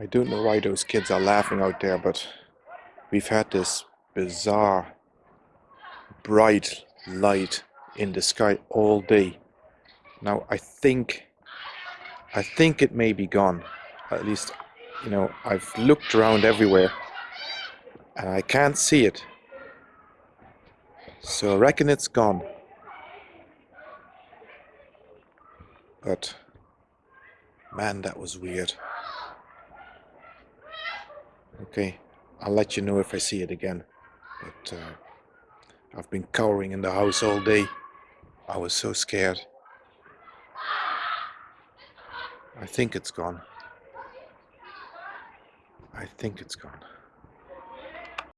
I don't know why those kids are laughing out there, but we've had this bizarre bright light in the sky all day. Now I think I think it may be gone. At least, you know, I've looked around everywhere and I can't see it. So I reckon it's gone. But man, that was weird. Okay, I'll let you know if I see it again. But uh, I've been cowering in the house all day. I was so scared. I think it's gone. I think it's gone.